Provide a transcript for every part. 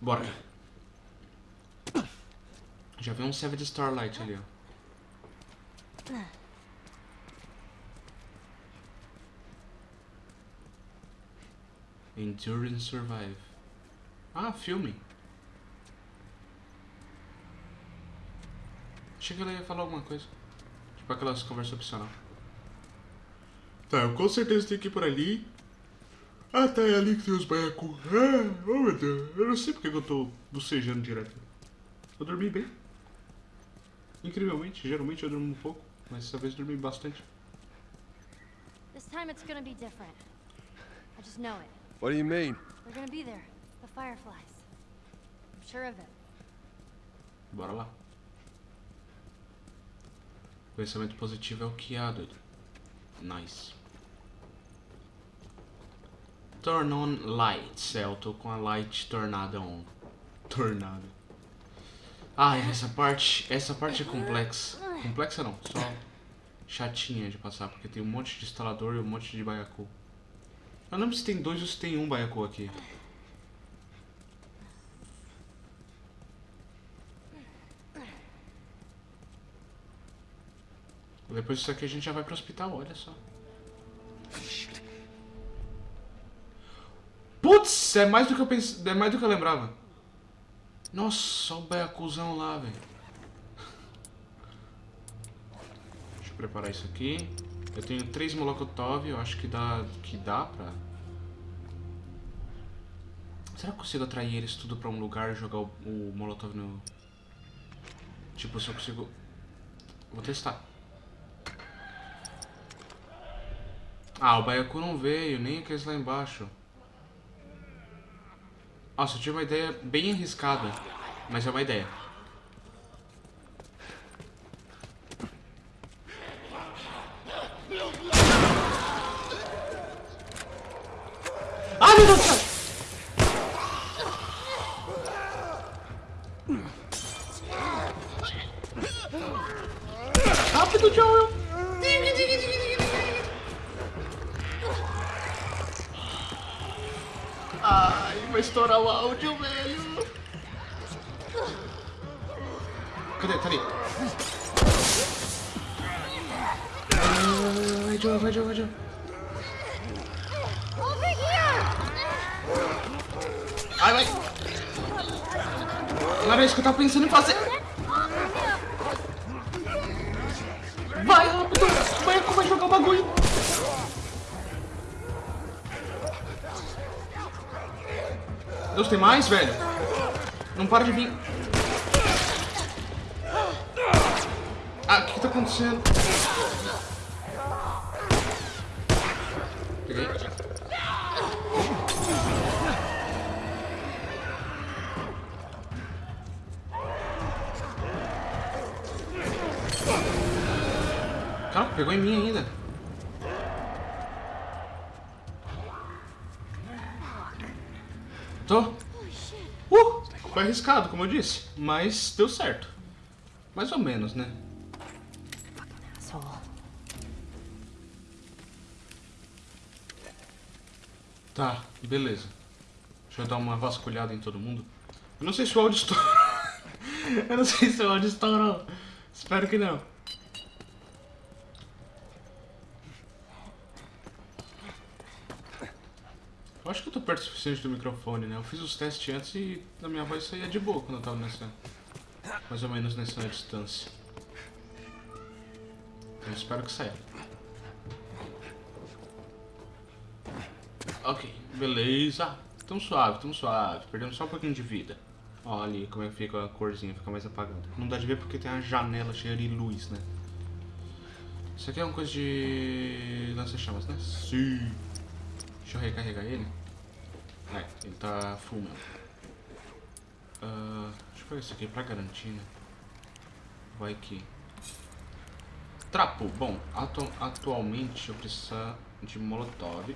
Bora. Já vi um Savage Starlight ali, ó. Endure and Survive. Ah, filme. Achei que ela ia falar alguma coisa. Tipo aquelas conversas opcional. Tá, eu com certeza tenho que ir por ali. Ah, tá, é ali que tem os baiacos. Ah, oh meu Deus. Eu não sei porque que eu tô bocejando direto. Eu dormi bem. Incrivelmente, geralmente eu durmo um pouco, mas dessa vez eu dormi bastante. This time it's gonna be different. I just know it. What do you mean? They're gonna be there. The Fireflies. I'm sure of it. Bora lá. Pensamento positivo é o que há, doido. Nice. Turn on lights. É, eu tô com a light tornada on. Tornada. Ah, essa parte, essa parte é complexa. Complexa não, só chatinha de passar, porque tem um monte de instalador e um monte de baiacu. Eu não lembro se tem dois ou se tem um baiacu aqui. Depois disso aqui a gente já vai pro hospital, olha só. Putz, é mais do que eu pensei, é mais do que eu lembrava. Nossa, o baiacuzão lá, velho. Deixa eu preparar isso aqui. Eu tenho três molotov, eu acho que dá, que dá pra... Será que eu consigo atrair eles tudo pra um lugar e jogar o, o molotov no... Tipo, se eu consigo... Vou testar. Ah, o baiacu não veio, nem aqueles lá embaixo. Nossa, eu tive uma ideia bem arriscada, mas é uma ideia. Ah, meu Deus! Rápido, Joel! Vai estourar o áudio, velho! Cadê? Tá ali. Vai, Joel, vai, Joel, vai, here! Ai, vai! Não era isso que eu tava pensando em fazer! Vai, rápido! Baiacu vai jogar o bagulho! Tem mais, velho? Não para de vir. Ah, o que, que tá acontecendo? Peguei. Calma, pegou em mim ainda. Arriscado, como eu disse, mas deu certo. Mais ou menos, né? Tá, beleza. Deixa eu dar uma vasculhada em todo mundo. Eu não sei se o áudio estourou. eu não sei se o áudio estourou. Espero que não. Eu acho que eu tô perto o suficiente do microfone, né? Eu fiz os testes antes e a minha voz saía de boa quando eu tava nessa... Mais ou menos nessa distância. Eu espero que saia. Ok, beleza. Tão suave, tão suave. Perdemos só um pouquinho de vida. Ó, ali como é que fica a corzinha, fica mais apagada. Não dá de ver porque tem a janela cheia de luz, né? Isso aqui é uma coisa de lança-chamas, né? Sim. Deixa eu recarregar ele. É, ele tá full mesmo. Ah, deixa eu pegar isso aqui pra garantir, né? Vai que... Trapo. Bom, atu atualmente eu preciso de molotov.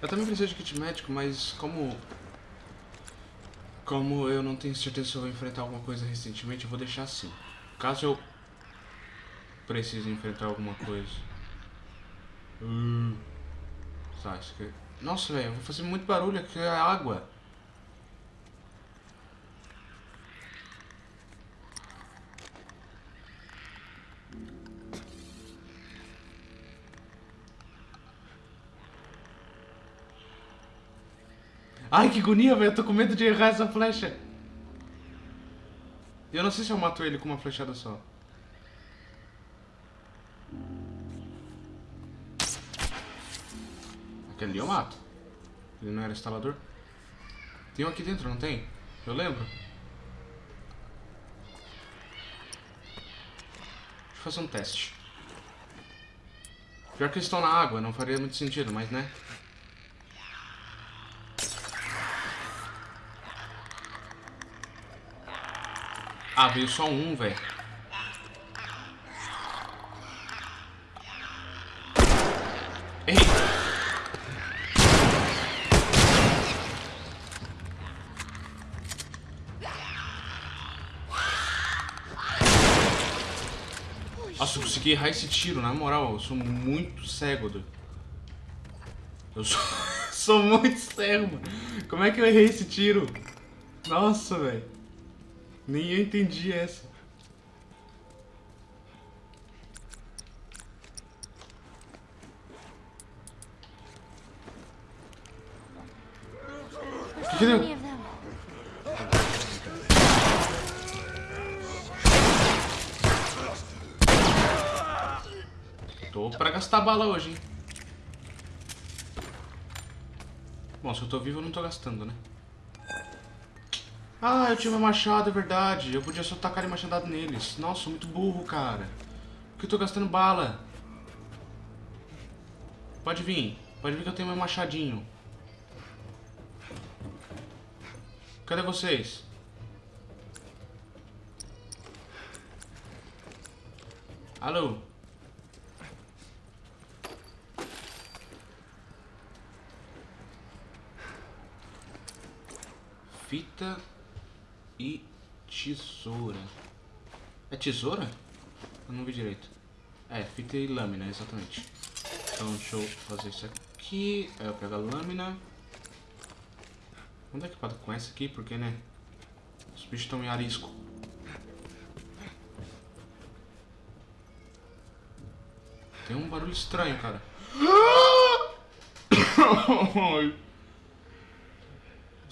Eu também preciso de kit médico, mas como... Como eu não tenho certeza se eu vou enfrentar alguma coisa recentemente, eu vou deixar assim. Caso eu precise enfrentar alguma coisa. Hum. Tá, isso aqui... Nossa, velho, vou fazer muito barulho aqui, é água. Ai, que agonia, velho. Eu tô com medo de errar essa flecha. Eu não sei se eu mato ele com uma flechada só. Aquele ali eu mato. Ele não era instalador? Tem um aqui dentro, não tem? Eu lembro. Deixa eu fazer um teste. Pior que eles estão na água, não faria muito sentido, mas né? Ah, veio só um, velho. Consegui errar esse tiro, na moral. Eu sou muito cego, do... Eu sou... sou muito cego, mano. Como é que eu errei esse tiro? Nossa, velho. Nem eu entendi essa. Que, que deu? Tô pra gastar bala hoje, hein? Bom, se eu tô vivo eu não tô gastando, né? Ah, eu tinha meu machado, é verdade. Eu podia só tacar de machadado neles. Nossa, muito burro, cara. Por que eu tô gastando bala? Pode vir. Pode vir que eu tenho meu machadinho. Cadê vocês? Alô? Fita e tesoura. É tesoura? Eu não vi direito. É, fita e lâmina, exatamente. Então deixa eu fazer isso aqui. Aí eu pego a lâmina. Vamos dar equipado com essa aqui, porque né? Os bichos estão em arisco. Tem um barulho estranho, cara.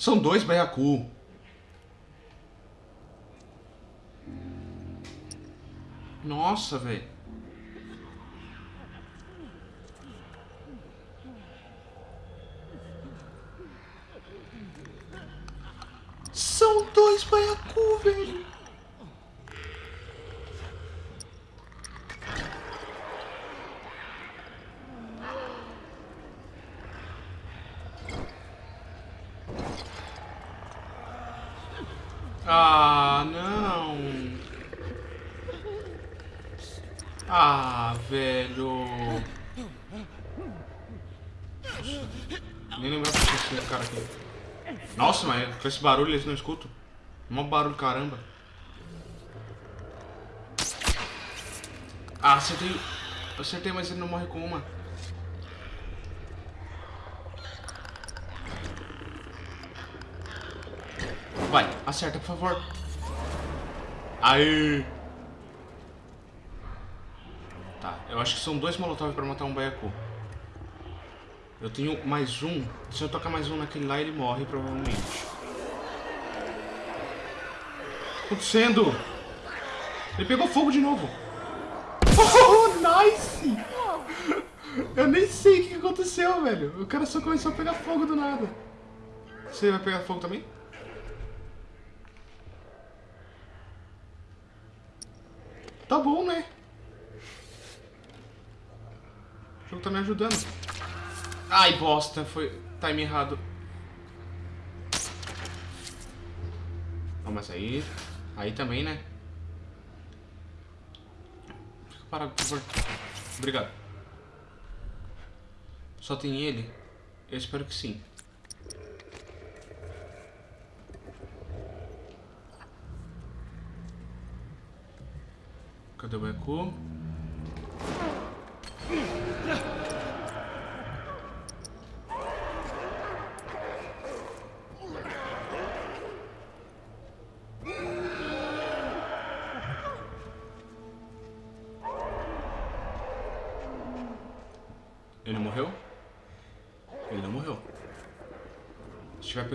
São dois baiacu. Nossa, velho. São dois baiacu, velho. Ah, não. Ah, velho. Nem lembrava que esse cara aqui. Nossa, mas com esse barulho eles não escutam. Mó barulho, caramba. Ah, acertei. Acertei, mas ele não morre com uma. Vai, acerta, por favor. Aí. Tá, eu acho que são dois molotov pra matar um baiacu. Eu tenho mais um. Se eu tocar mais um naquele lá, ele morre, provavelmente. O que acontecendo? Ele pegou fogo de novo. Oh, nice! Eu nem sei o que aconteceu, velho. O cara só começou a pegar fogo do nada. Você vai pegar fogo também? Tá bom, né? O jogo tá me ajudando. Ai, bosta. Foi time errado. Não, mas aí... Aí também, né? Parado, por favor. Obrigado. Só tem ele? Eu espero que sim. Cadê o eco?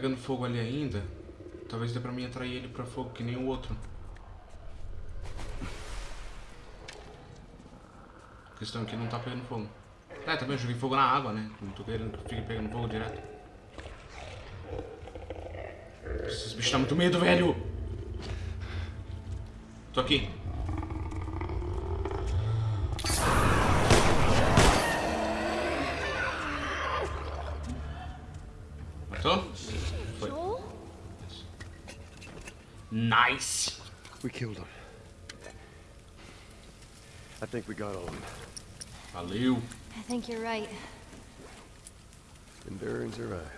Pegando fogo ali ainda, talvez dê pra mim atrair ele pra fogo, que nem o outro. A questão aqui não tá pegando fogo. É, também eu joguei fogo na água, né? Não tô querendo que fique pegando fogo direto. Esses bichos tá muito medo, velho! Tô aqui. Nice! We killed him. I think we got all of them. Valeu! I think you're right. Endurance arrived.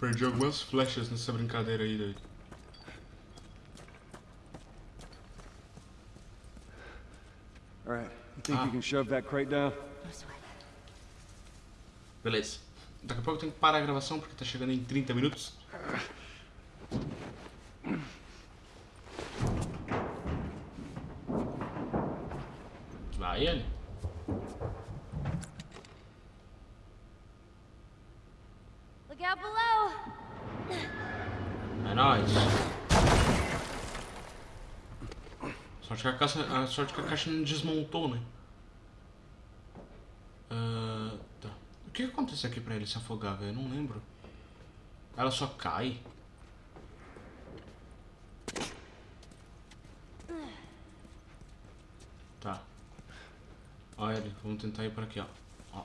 Perdi algumas flechas nessa brincadeira aí, doido. All right. You think Ah. you can shove that crate down? No sweat. Beleza. Daqui a pouco eu tenho que parar a gravação porque tá chegando em 30 minutos. Vai ele. Look out below! É nóis. Sorte que a caixa, a sorte que a caixa não desmontou, né? Ah, tá. O que que acontece aqui pra ele se afogar, velho? Eu não lembro. Ela só cai? Tá. Olha ele, vamos tentar ir por aqui, ó. ó.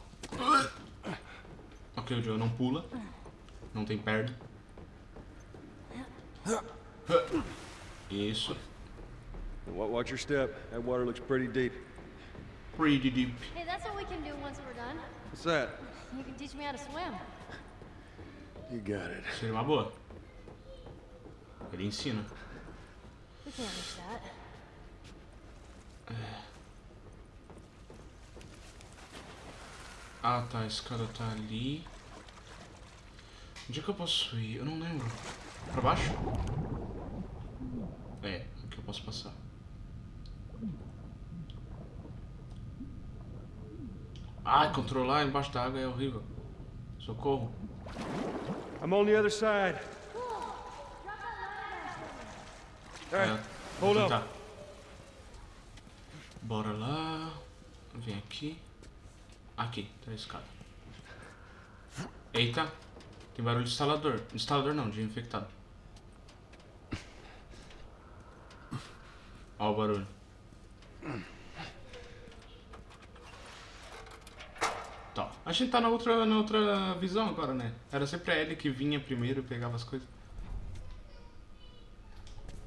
Ok, o Joe não pula. Não tem perna. Isso. Wa- Watch your step. That water looks pretty deep. Pretty deep. Hey, that's what we can do once we're done. What's that? You can teach me how to swim. You got it. Seria uma boa. Ele ensina. We can't miss that. Ah tá, a escada tá ali. Onde é que eu posso ir? Eu não lembro. Pra baixo? É, aqui eu posso passar. Ai, controlar embaixo da água é horrível. Socorro. I'm on the other side. É, hold on. Bora lá. Vem aqui. Aqui, tá a escada. Eita. Tem barulho de instalador. Instalador não, de infectado. Ó o barulho. Tá. A gente tá na outra, na outra visão agora, né? Era sempre a Ellie que vinha primeiro e pegava as coisas.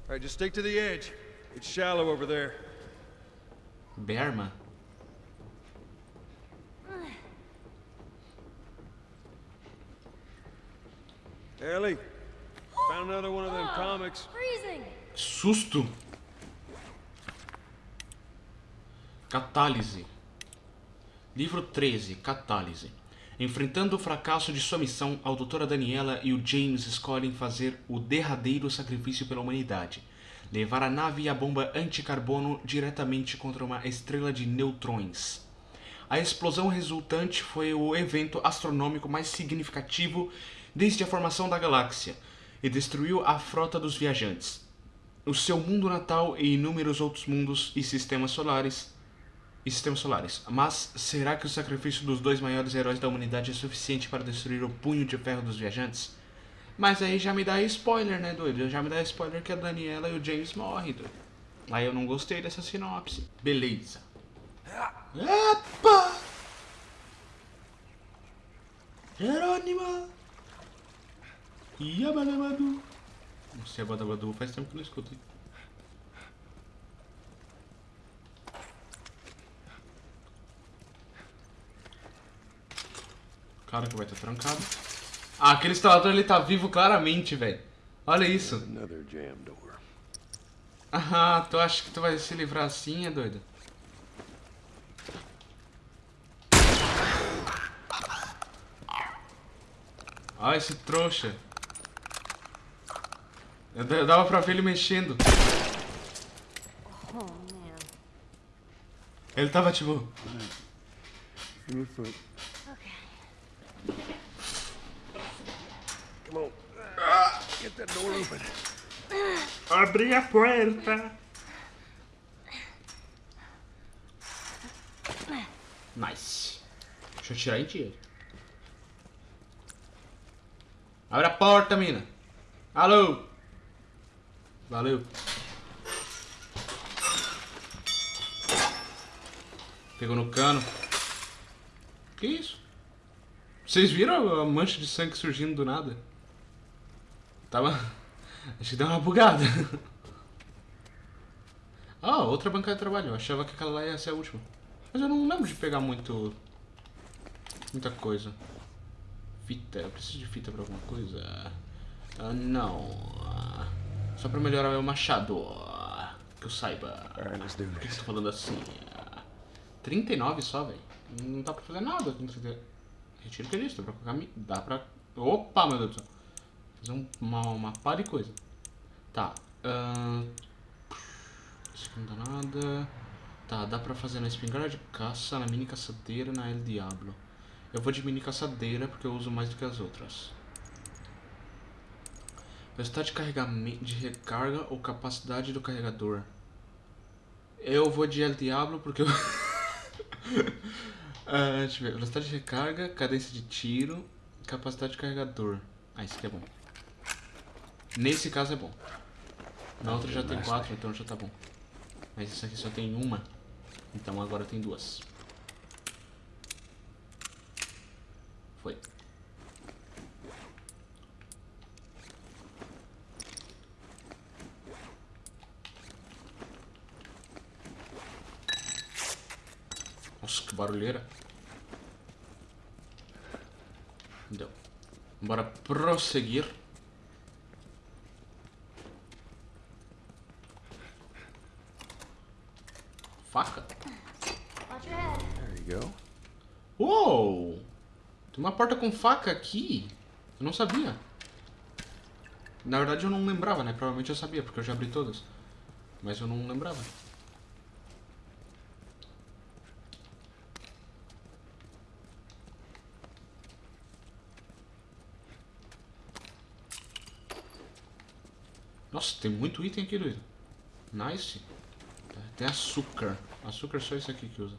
All right, just stick to the edge. It's shallow over there. Berma? Ellie, found another one of them comics. Freezing! Susto! Catálise. Livro 13, Catálise. Enfrentando o fracasso de sua missão, a doutora Daniela e o James escolhem fazer o derradeiro sacrifício pela humanidade. Levar a nave e a bomba anticarbono diretamente contra uma estrela de neutrões. A explosão resultante foi o evento astronômico mais significativo desde a formação da galáxia e destruiu a frota dos viajantes o seu mundo natal e inúmeros outros mundos e sistemas solares e sistemas solares. Mas será que o sacrifício dos dois maiores heróis da humanidade é suficiente para destruir o punho de ferro dos viajantes? Mas aí já me dá spoiler, né, doido? Já me dá spoiler que a Daniela e o James morrem, doido. Aí eu não gostei dessa sinopse. Beleza. Epa! Jerônima! Yabadabadu! Não sei, Badabadu faz tempo que não escuto. hein? Cara que vai estar trancado. Ah, aquele instalador ele tá vivo claramente, velho. Olha isso. Ah, tu acha que tu vai se livrar assim, é doido? Olha esse trouxa. Eu da- Dava pra ver ele mexendo. Oh, man. Ele tava tipo. Give me a foot. Okay. Come on. Get that door open. Abri a porta. Nice. Deixa eu tirar em ti. Abre a porta, mina. Alô. Valeu. Pegou no cano. Que isso? Vocês viram a mancha de sangue surgindo do nada? Tava. Acho que deu uma bugada. Ah, outra bancada de trabalho. Eu achava que aquela lá ia ser a última. Mas eu não lembro de pegar muito. Muita coisa. Fita. Eu preciso de fita pra alguma coisa? Ah, não. Ah, Só pra melhorar meu machado. Ah, Que eu saiba. Por que você tá falando assim? Ah, 39 só, velho. Não dá pra fazer nada com 30. Retiro que é isso, dá pra colocar. Dá pra. Opa, meu Deus do céu. Fazer um- uma, uma pá de coisa. Tá. ahn, Isso aqui não dá nada. Tá, dá pra fazer na espingarda de caça, na mini caçadeira, na El Diablo. Eu vou de mini caçadeira porque eu uso mais do que as outras. Velocidade de carregamento, de recarga ou capacidade do carregador. Eu vou de El Diablo porque eu. Ah, deixa eu ver. Velocidade de recarga, cadência de tiro, capacidade de carregador. Ah, isso aqui é bom. Nesse caso é bom. Na outra já tem quatro, então já tá bom. Mas isso aqui só tem uma. Então agora tem duas. Foi. Nossa, que barulheira. Deu. Bora prosseguir. Faca? Watch your head. There you go. Uou! Tem uma porta com faca aqui. Eu não sabia. Na verdade eu não lembrava, né? Provavelmente eu sabia, porque eu já abri todas. Mas eu não lembrava. Nossa, tem muito item aqui, doido. Nice. Tem açúcar. Açúcar só isso aqui que usa.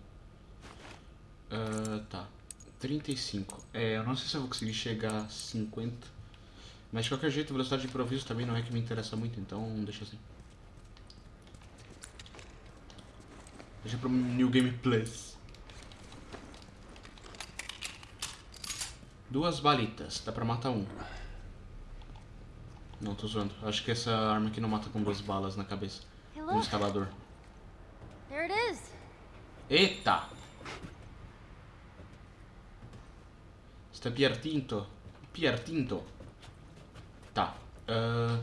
Ah, tá. 35. É, eu não sei se eu vou conseguir chegar a 50. Mas de qualquer jeito, velocidade de improviso também não é que me interessa muito, então deixa assim. Deixa pro New Game Plus. Duas balitas, dá pra matar um. Não, tô zoando. Acho que essa arma aqui não mata com duas balas na cabeça. Hey, Um look. instalador. Is. Eita! Está pertinto. Pertinto. Tá. ah,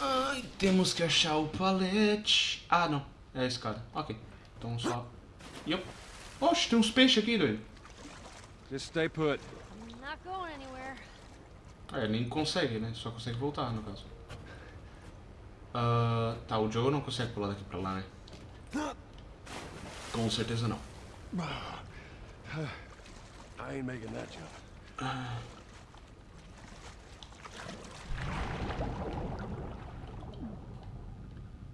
Ai, temos que achar o palete. Ah, não. É a escada. Ok. Então só... Yup. Oxe, tem uns peixes aqui, doido. Just stay put. I'm not going anywhere. É, nem consegue, né? Só consegue voltar, no caso. Ah, tá, o Joe não consegue pular daqui pra lá, né? Com certeza não. I ain't making that jump.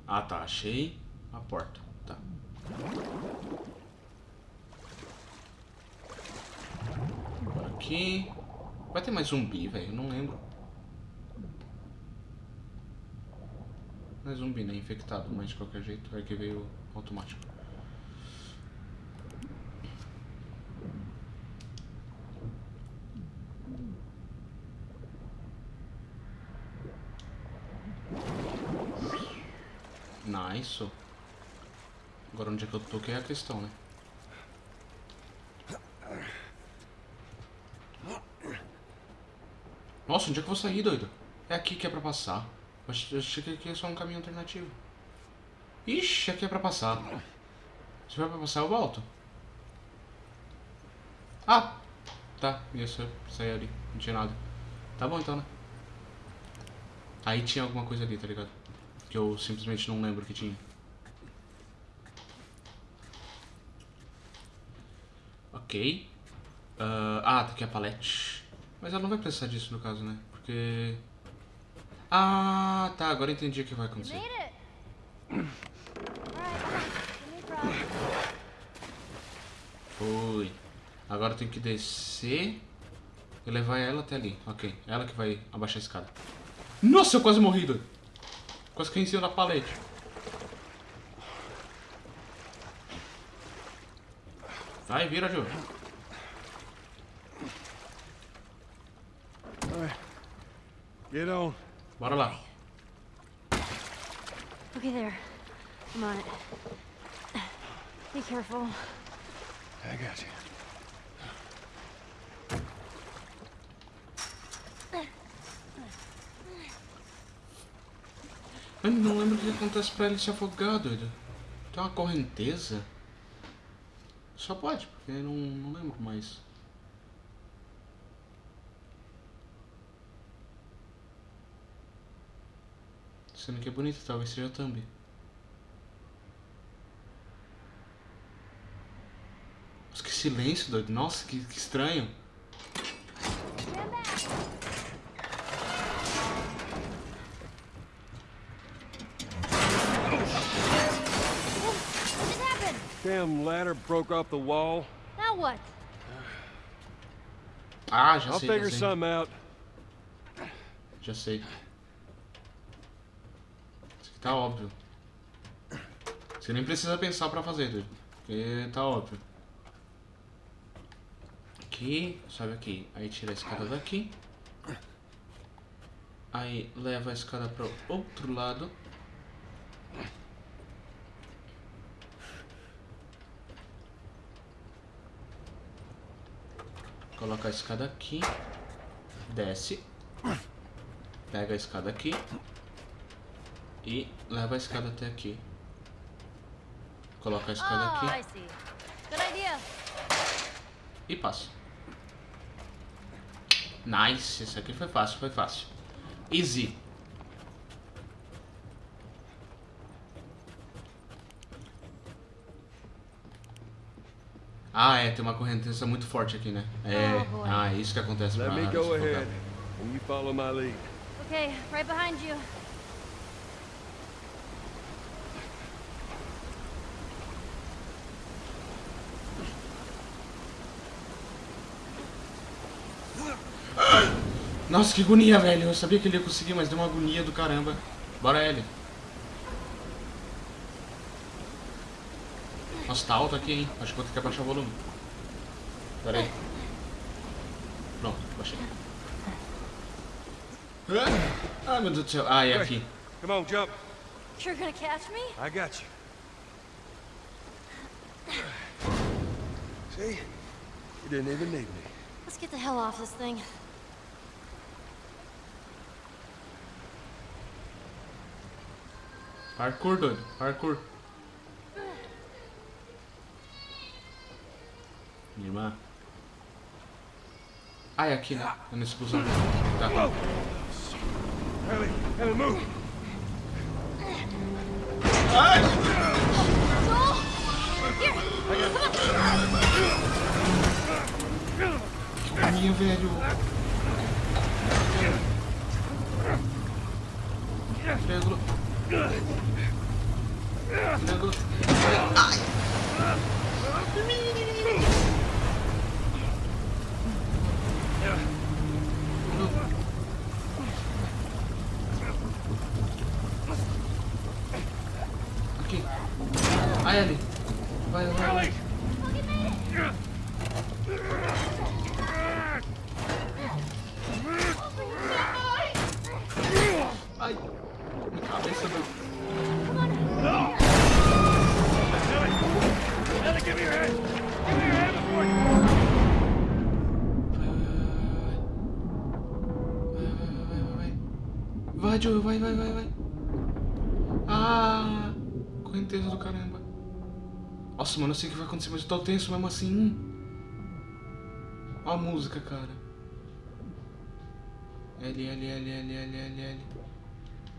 Ah tá, achei a porta. Tá. Aqui. Vai ter mais zumbi, velho? Não lembro. Não é zumbi, né? Infectado, mas de qualquer jeito é que veio automático. Nice. Agora onde é que eu tô que é a questão, né? Nossa, onde é que eu vou sair, doido? É aqui que é pra passar. Eu ach- eu achei que aqui é só um caminho alternativo. Ixi, aqui é pra passar. Se for pra passar, eu volto. Ah! Tá, ia sair ali. Não tinha nada. Tá bom então, né? Aí tinha alguma coisa ali, tá ligado? Que eu simplesmente não lembro que tinha. Ok. Ah, ah, tá aqui a palete. Mas ela não vai precisar disso no caso, né? Porque... Ah, tá. Agora entendi o que vai acontecer. Foi. Agora eu tenho que descer e levar ela até ali. Ok. Ela que vai abaixar a escada. Nossa, eu quase morri, doido. Quase cima da palete. Vai, vira, right. Get on. Bora lá. Okay, there. I'm on it. Be careful. I got you. Eu não lembro o que acontece pra ele se afogar, doido. Tem uma correnteza? Só pode, porque eu não, não lembro mais. Sendo que é bonito, talvez seja thumb. Nossa, que silêncio, doido. Nossa, que, que estranho. Damn ladder broke off the wall. Now what? Ah, já I'll sei, figure já sei. something out. Já sei. Isso aqui tá óbvio. Você nem precisa pensar pra fazer, doido. Porque tá óbvio. Aqui, sobe aqui. Aí tira a escada daqui. Aí leva a escada pro outro lado. Coloca a escada aqui. Desce. Pega a escada aqui. E leva a escada até aqui. Coloca a escada Oh, aqui e passa. Nice, isso aqui foi fácil, foi fácil. Easy. Ah, é, tem uma correnteza muito forte aqui, né? É, Oh, ah, é isso que acontece Let pra me se go ahead, and you follow my lead. Okay, right behind you. Nossa, que agonia, velho. Eu sabia que ele ia conseguir, mas deu uma agonia do caramba. Bora, Ellie. Nossa, tá alto aqui, hein? Acho que vou ter que abaixar o volume. Pera aí. Pronto, baixei. Ah, meu Deus do céu. Ah, é aqui. Come on, jump. You're gonna catch me? I got you. See? You didn't even need me. Let's get the hell off this thing. Parkour, doido. Parkour. Minha irmã. Ah, é aqui, né? É nesse busão. Tá. Ellie, Ellie, move. Joel! Here! Minha, velho. Triângulo. Triângulo. Ai. Aqui. Ai, ali. Vai, vai, vai. Ai. Cabeça não. Vai, Joe, vai, vai, vai, vai. Ah, correnteza do caramba. Nossa, mano, eu sei o que vai acontecer, mas eu tô tenso mesmo assim. Ó a música, cara. L, L, L, L, L, L, L.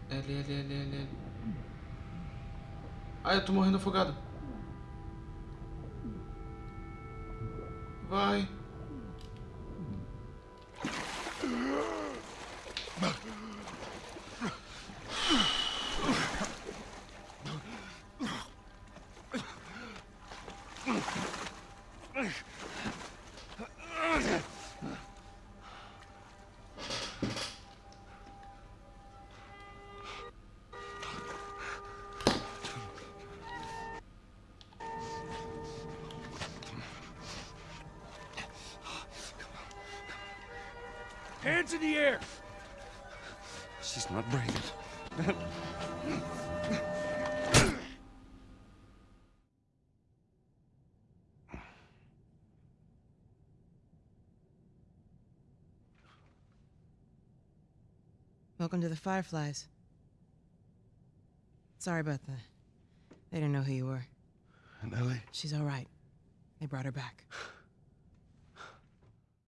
L, L, L, L, L. Ah, eu tô morrendo afogado. Vai. Hands in the air! She's not brave. To the Fireflies. Sorry about that. They didn't know who you were. And Ellie? She's all right. They brought her back.